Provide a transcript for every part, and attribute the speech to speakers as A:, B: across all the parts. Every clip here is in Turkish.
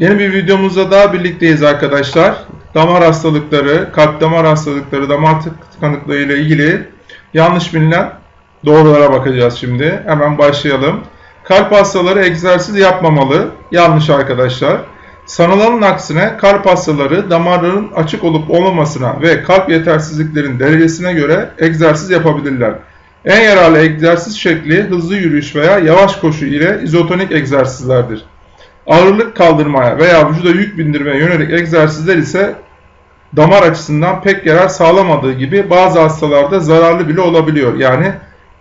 A: Yeni bir videomuzda daha birlikteyiz arkadaşlar. Damar hastalıkları, kalp damar hastalıkları, damar tıkanıklığı ile ilgili yanlış bilinen doğrulara bakacağız şimdi. Hemen başlayalım. Kalp hastaları egzersiz yapmamalı. Yanlış arkadaşlar. Sanılanın aksine kalp hastaları damarların açık olup olmamasına ve kalp yetersizliklerin derecesine göre egzersiz yapabilirler. En yararlı egzersiz şekli hızlı yürüyüş veya yavaş koşu ile izotonik egzersizlerdir. Ağırlık kaldırmaya veya vücuda yük bindirmeye yönelik egzersizler ise damar açısından pek yarar sağlamadığı gibi bazı hastalarda zararlı bile olabiliyor. Yani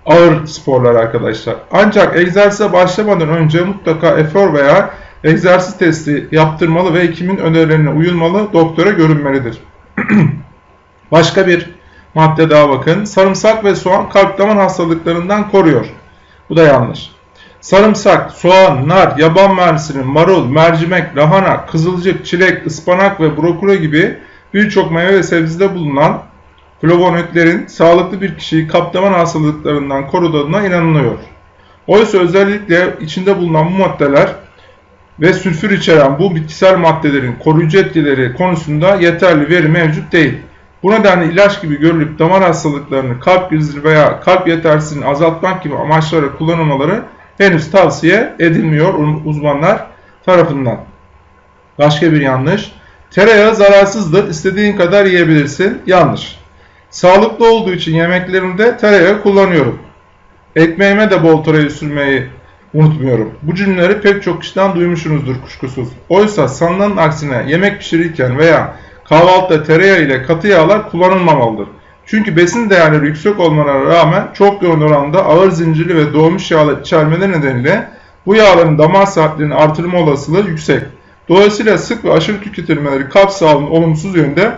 A: ağır sporlar arkadaşlar. Ancak egzersize başlamadan önce mutlaka efor veya egzersiz testi yaptırmalı ve hekimin önerilerine uyulmalı, doktora görünmelidir. Başka bir madde daha bakın. Sarımsak ve soğan kalp damar hastalıklarından koruyor. Bu da yanlış. Sarımsak, soğan, nar, yaban mersini, marul, mercimek, lahana, kızılcık, çilek, ıspanak ve brokoli gibi birçok meyve ve sebzede bulunan flavonoidlerin sağlıklı bir kişiyi kaptaman hastalıklarından koruduğuna inanılıyor. Oysa özellikle içinde bulunan bu maddeler ve sülfür içeren bu bitkisel maddelerin koruyucu etkileri konusunda yeterli veri mevcut değil. Bu nedenle ilaç gibi görülüp damar hastalıklarını, kalp krizi veya kalp yetersizliğini azaltmak gibi amaçlara kullanılmaları henüz tavsiye edilmiyor uzmanlar tarafından. Başka bir yanlış. Tereyağı zararsızdır. İstediğin kadar yiyebilirsin. Yanlış. Sağlıklı olduğu için yemeklerimde tereyağı kullanıyorum. Ekmeğime de bol tereyağı sürmeyi unutmuyorum. Bu cümleleri pek çok kişiden duymuşsunuzdur kuşkusuz. Oysa sanılanın aksine yemek pişirirken veya kahvaltıda tereyağı ile katı yağlar kullanılmamalıdır. Çünkü besin değerleri yüksek olmalarına rağmen çok yoğun oranda ağır zincirli ve doğmuş yağlar içermeleri nedeniyle bu yağların damar saatlerini artırma olasılığı yüksek. Dolayısıyla sık ve aşırı tüketilmeleri kalp sağlığını olumsuz yönde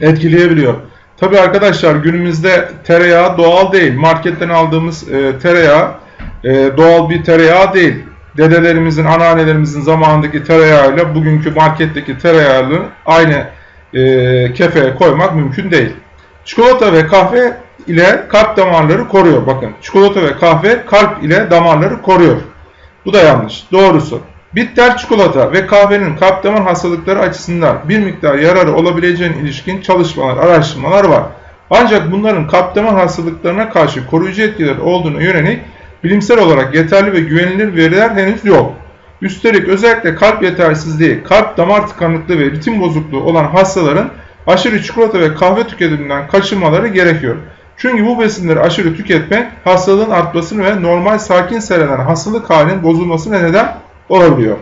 A: etkileyebiliyor. Tabi arkadaşlar günümüzde tereyağı doğal değil. Marketten aldığımız e, tereyağı e, doğal bir tereyağı değil. Dedelerimizin, anneannelerimizin zamanındaki tereyağıyla bugünkü marketteki tereyağını aynı e, kefeye koymak mümkün değil. Çikolata ve kahve ile kalp damarları koruyor. Bakın çikolata ve kahve kalp ile damarları koruyor. Bu da yanlış. Doğrusu. Bitter çikolata ve kahvenin kalp damar hastalıkları açısından bir miktar yararı olabileceğine ilişkin çalışmalar, araştırmalar var. Ancak bunların kalp damar hastalıklarına karşı koruyucu etkileri olduğunu yönelik bilimsel olarak yeterli ve güvenilir veriler henüz yok. Üstelik özellikle kalp yetersizliği, kalp damar tıkanıklığı ve ritim bozukluğu olan hastaların aşırı çikolata ve kahve tüketiminden kaçınmaları gerekiyor. Çünkü bu besinleri aşırı tüketmek hastalığın artmasını ve normal sakin seyreden hastalık halinin bozulmasına neden olabiliyor.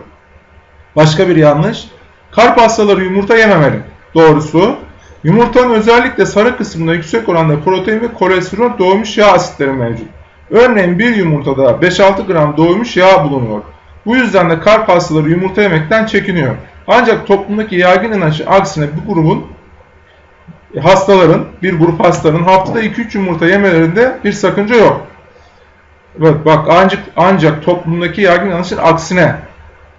A: Başka bir yanlış. Kalp hastaları yumurta yememeli. Doğrusu yumurtanın özellikle sarı kısmında yüksek oranda protein ve kolesterol doğmuş yağ asitleri mevcut. Örneğin bir yumurtada 5-6 gram doğmuş yağ bulunuyor. Bu yüzden de kalp hastaları yumurta yemekten çekiniyor. Ancak toplumdaki yaygın inancı aksine bu grubun hastaların, bir grup hastaların haftada 2-3 yumurta yemelerinde bir sakınca yok. Evet bak ancak, ancak toplumdaki yaygın inancın aksine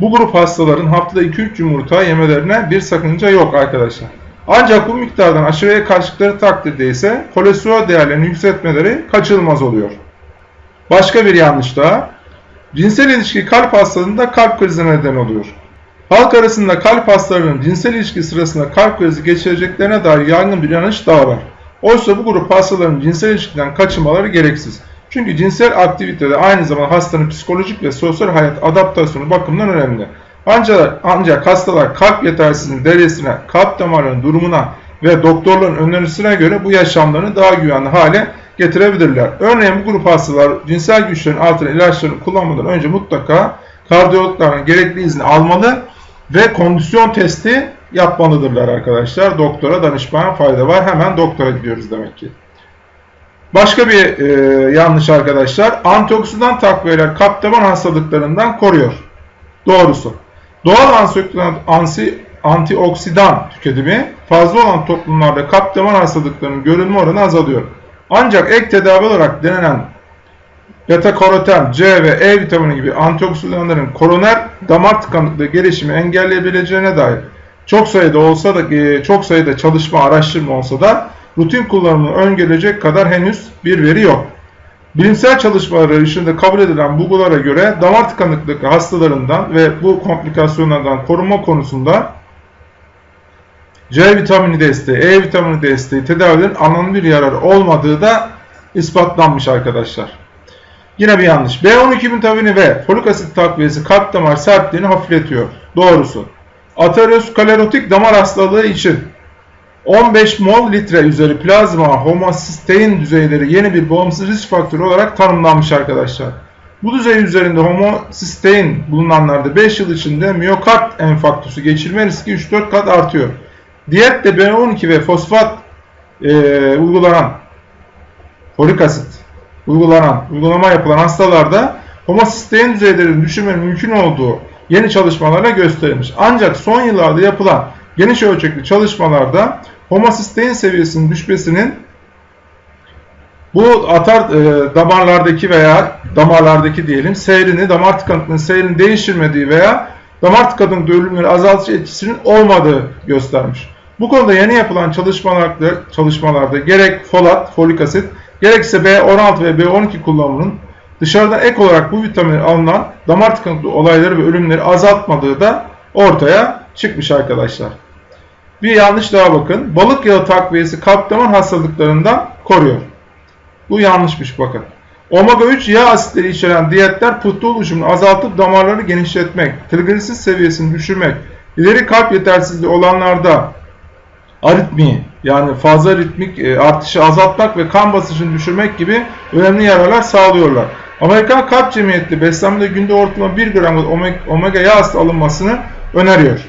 A: bu grup hastaların haftada 2-3 yumurta yemelerine bir sakınca yok arkadaşlar. Ancak bu miktardan aşırıya kaçtıkları takdirde ise kolesterol değerlerini yükseltmeleri kaçınılmaz oluyor. Başka bir yanlış daha. Cinsel ilişki kalp hastalığında kalp krizi neden oluyor. Halk arasında kalp hastalarının cinsel ilişki sırasında kalp krizi geçireceklerine dair yaygın bir yanlış daha var. Oysa bu grup hastaların cinsel ilişkiden kaçınmaları gereksiz. Çünkü cinsel aktivite de aynı zamanda hastanın psikolojik ve sosyal hayat adaptasyonu bakımından önemli. Ancak, ancak hastalar kalp yetersizliğinin derecesine, kalp damarlarının durumuna ve doktorların önerisine göre bu yaşamlarını daha güvenli hale getirebilirler. Örneğin bu grup hastalar cinsel güçlerin altına ilaçlarını kullanmadan önce mutlaka kardiyologların gerekli izni almalı ve kondisyon testi yapmalıdırlar arkadaşlar. Doktora danışmaya fayda var. Hemen doktora gidiyoruz demek ki. Başka bir e, yanlış arkadaşlar. Antioksidan takviyeler kalp damar hastalıklarından koruyor. Doğrusu. Doğal antioksidan, tüketimi fazla olan toplumlarda kalp damar hastalıklarının görülme oranı azalıyor. Ancak ek tedavi olarak denenen beta karoten, C ve E vitamini gibi antioksidanların koroner damar tıkanıklığı gelişimi engelleyebileceğine dair çok sayıda olsa da e, çok sayıda çalışma, araştırma olsa da rutin kullanımını öngörecek kadar henüz bir veri yok. Bilimsel çalışmaları ışığında kabul edilen bulgulara göre damar tıkanıklığı hastalarından ve bu komplikasyonlardan korunma konusunda C vitamini desteği, E vitamini desteği tedavilerin anlamlı bir yararı olmadığı da ispatlanmış arkadaşlar. Yine bir yanlış. B12 vitamini ve folik asit takviyesi kalp damar sertliğini hafifletiyor. Doğrusu. Aterosklerotik damar hastalığı için 15 mol litre üzeri plazma homosistein düzeyleri yeni bir bağımsız risk faktörü olarak tanımlanmış arkadaşlar. Bu düzey üzerinde homosistein bulunanlarda 5 yıl içinde miyokard enfarktüsü geçirme riski 3-4 kat artıyor. Diyette B12 ve fosfat e, uygulanan folik asit uygulanan, uygulama yapılan hastalarda homosistein düzeylerinin düşürmenin mümkün olduğu yeni çalışmalarla gösterilmiş. Ancak son yıllarda yapılan geniş ölçekli çalışmalarda homosistein seviyesinin düşmesinin bu atar e, damarlardaki veya damarlardaki diyelim seyrini, damar tıkanıklığının seyrini değiştirmediği veya damar tıkanıklığı ölümleri azaltıcı etkisinin olmadığı göstermiş. Bu konuda yeni yapılan çalışmalarda, çalışmalarda gerek folat, folik asit, gerekse B16 ve B12 kullanımının dışarıdan ek olarak bu vitamin alınan damar tıkanıklığı olayları ve ölümleri azaltmadığı da ortaya çıkmış arkadaşlar. Bir yanlış daha bakın. Balık yağı takviyesi kalp damar hastalıklarından koruyor. Bu yanlışmış bakın. Omega 3 yağ asitleri içeren diyetler pıhtı oluşumunu azaltıp damarları genişletmek, trigliserit seviyesini düşürmek, ileri kalp yetersizliği olanlarda aritmi yani fazla ritmik e, artışı azaltmak ve kan basıncını düşürmek gibi önemli yararlar sağlıyorlar. Amerikan Kalp Cemiyeti beslenmede günde ortalama 1 gram omega yağ alınmasını öneriyor.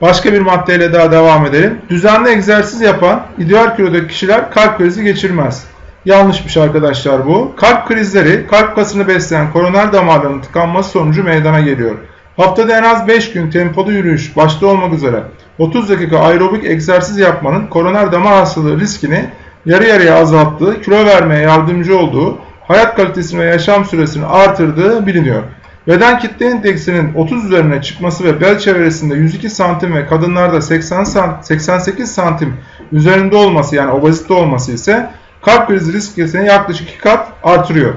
A: Başka bir maddeyle daha devam edelim. Düzenli egzersiz yapan ideal kilodaki kişiler kalp krizi geçirmez. Yanlışmış arkadaşlar bu. Kalp krizleri kalp kasını besleyen koroner damarlarının tıkanması sonucu meydana geliyor. Haftada en az 5 gün tempolu yürüyüş başta olmak üzere 30 dakika aerobik egzersiz yapmanın koroner damar hastalığı riskini yarı yarıya azalttığı, kilo vermeye yardımcı olduğu, hayat kalitesini ve yaşam süresini artırdığı biliniyor. Beden kitle indeksinin 30 üzerine çıkması ve bel çevresinde 102 santim ve kadınlarda 80 sant 88 santim üzerinde olması yani obezite olması ise kalp krizi riskini yaklaşık 2 kat artırıyor.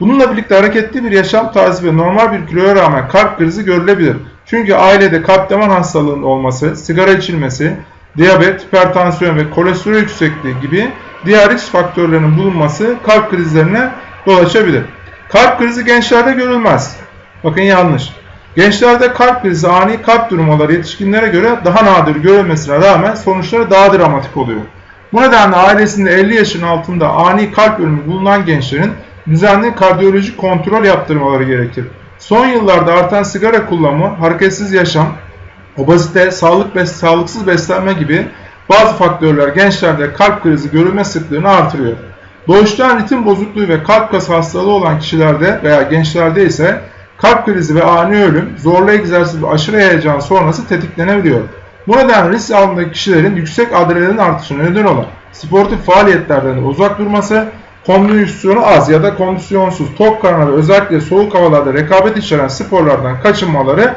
A: Bununla birlikte hareketli bir yaşam tarzı ve normal bir kiloya rağmen kalp krizi görülebilir. Çünkü ailede kalp damar hastalığının olması, sigara içilmesi, diyabet, hipertansiyon ve kolesterol yüksekliği gibi diğer risk faktörlerinin bulunması kalp krizlerine yol açabilir. Kalp krizi gençlerde görülmez. Bakın yanlış. Gençlerde kalp krizi ani kalp durmaları yetişkinlere göre daha nadir görülmesine rağmen sonuçları daha dramatik oluyor. Bu nedenle ailesinde 50 yaşın altında ani kalp ölümü bulunan gençlerin düzenli kardiyolojik kontrol yaptırmaları gerekir. Son yıllarda artan sigara kullanımı, hareketsiz yaşam, obezite, sağlık bes sağlıksız beslenme gibi bazı faktörler gençlerde kalp krizi görülme sıklığını artırıyor. Doğuştan ritim bozukluğu ve kalp kas hastalığı olan kişilerde veya gençlerde ise kalp krizi ve ani ölüm, zorlu egzersiz ve aşırı heyecan sonrası tetiklenebiliyor. Bu nedenle risk altındaki kişilerin yüksek adrenalin artışına neden olan sportif faaliyetlerden uzak durması, kondisyonu az ya da kondisyonsuz, tok karnına ve özellikle soğuk havalarda rekabet içeren sporlardan kaçınmaları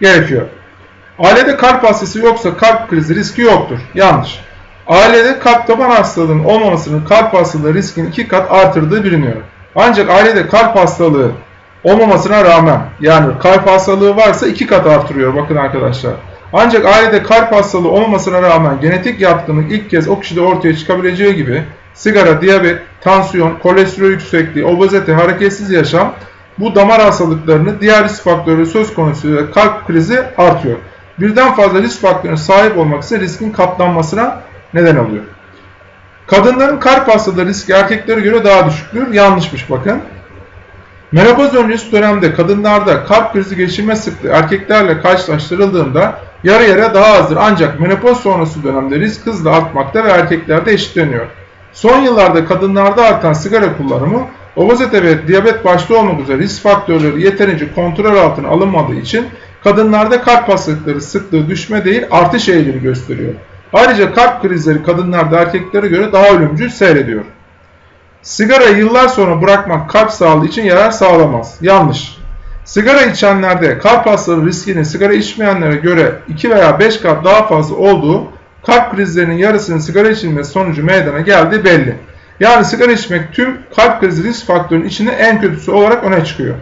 A: gerekiyor. Ailede kalp hastası yoksa kalp krizi riski yoktur. Yanlış. Ailede kalp damar hastalığının olmamasının kalp hastalığı riskini iki kat artırdığı biliniyor. Ancak ailede kalp hastalığı olmamasına rağmen yani kalp hastalığı varsa iki kat artırıyor bakın arkadaşlar. Ancak ailede kalp hastalığı olmamasına rağmen genetik yatkınlık ilk kez o kişide ortaya çıkabileceği gibi sigara, diyabet, tansiyon, kolesterol yüksekliği, obezite, hareketsiz yaşam bu damar hastalıklarını diğer risk faktörü söz konusu kalp krizi artıyor. Birden fazla risk faktörüne sahip olmak ise riskin katlanmasına neden oluyor. Kadınların kalp hastalığı riski erkeklere göre daha düşüktür. Yanlışmış bakın. Menopoz öncesi dönemde kadınlarda kalp krizi geçirme sıklığı erkeklerle karşılaştırıldığında yarı yarıya daha azdır. Ancak menopoz sonrası dönemde risk hızla artmakta ve erkeklerde eşitleniyor. Son yıllarda kadınlarda artan sigara kullanımı, obezite ve diyabet başta olmak üzere risk faktörleri yeterince kontrol altına alınmadığı için kadınlarda kalp hastalıkları sıklığı düşme değil artış eğilimi gösteriyor. Ayrıca kalp krizleri kadınlarda erkeklere göre daha ölümcül seyrediyor. Sigara yıllar sonra bırakmak kalp sağlığı için yarar sağlamaz. Yanlış. Sigara içenlerde kalp hastalığı riskinin sigara içmeyenlere göre 2 veya 5 kat daha fazla olduğu kalp krizlerinin yarısının sigara içilmesi sonucu meydana geldiği belli. Yani sigara içmek tüm kalp krizi risk faktörünün içinde en kötüsü olarak öne çıkıyor.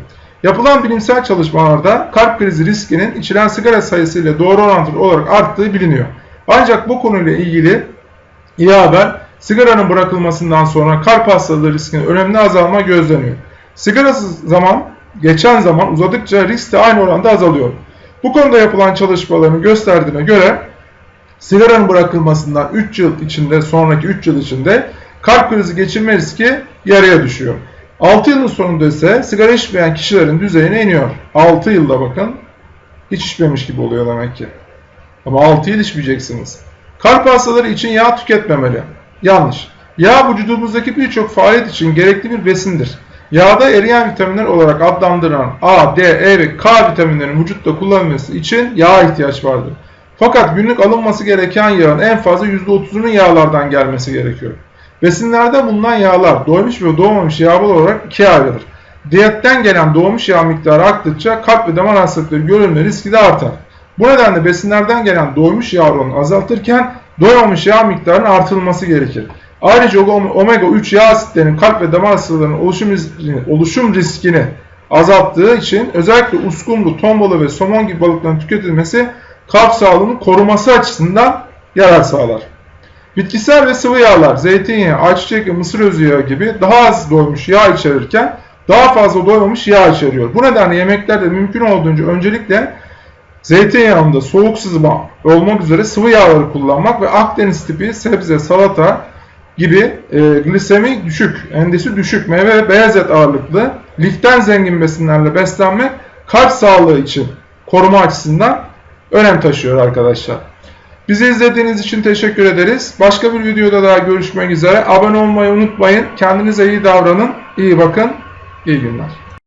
A: Yapılan bilimsel çalışmalarda kalp krizi riskinin içilen sigara sayısıyla doğru orantılı olarak arttığı biliniyor. Ancak bu konuyla ilgili iyi haber sigaranın bırakılmasından sonra kalp hastalığı riskinin önemli azalma gözleniyor. Sigarasız zaman geçen zaman uzadıkça risk de aynı oranda azalıyor. Bu konuda yapılan çalışmaların gösterdiğine göre sigaranın bırakılmasından 3 yıl içinde sonraki 3 yıl içinde kalp krizi geçirme riski yarıya düşüyor. 6 yılın sonunda ise sigara içmeyen kişilerin düzeyine iniyor. 6 yılda bakın hiç içmemiş gibi oluyor demek ki. Ama 6 yıl içmeyeceksiniz. Kalp hastaları için yağ tüketmemeli. Yanlış. Yağ vücudumuzdaki birçok faaliyet için gerekli bir besindir. Yağda eriyen vitaminler olarak adlandırılan A, D, E ve K vitaminlerinin vücutta kullanılması için yağa ihtiyaç vardır. Fakat günlük alınması gereken yağın en fazla %30'unun yağlardan gelmesi gerekiyor. Besinlerde bulunan yağlar doymuş ve doğmamış yağlar olarak ikiye ayrılır. Diyetten gelen doğmuş yağ miktarı arttıkça kalp ve damar hastalıkları görülme riski de artar. Bu nedenle besinlerden gelen doymuş yağ oranını azaltırken doymamış yağ miktarının artırılması gerekir. Ayrıca omega 3 yağ asitlerinin kalp ve damar hastalıklarının oluşum riskini, oluşum riskini azalttığı için özellikle uskumru, ton balığı ve somon gibi balıkların tüketilmesi kalp sağlığının koruması açısından yarar sağlar. Bitkisel ve sıvı yağlar, zeytinyağı, ayçiçek ve mısır özü yağı gibi daha az doymuş yağ içerirken daha fazla doymamış yağ içeriyor. Bu nedenle yemeklerde mümkün olduğunca öncelikle zeytinyağında soğuk sızma olmak üzere sıvı yağları kullanmak ve Akdeniz tipi sebze, salata gibi e, glisemi düşük, endisi düşük, meyve ve beyaz et ağırlıklı, liften zengin besinlerle beslenmek kalp sağlığı için koruma açısından önem taşıyor arkadaşlar. Bizi izlediğiniz için teşekkür ederiz. Başka bir videoda daha görüşmek üzere. Abone olmayı unutmayın. Kendinize iyi davranın. İyi bakın. İyi günler.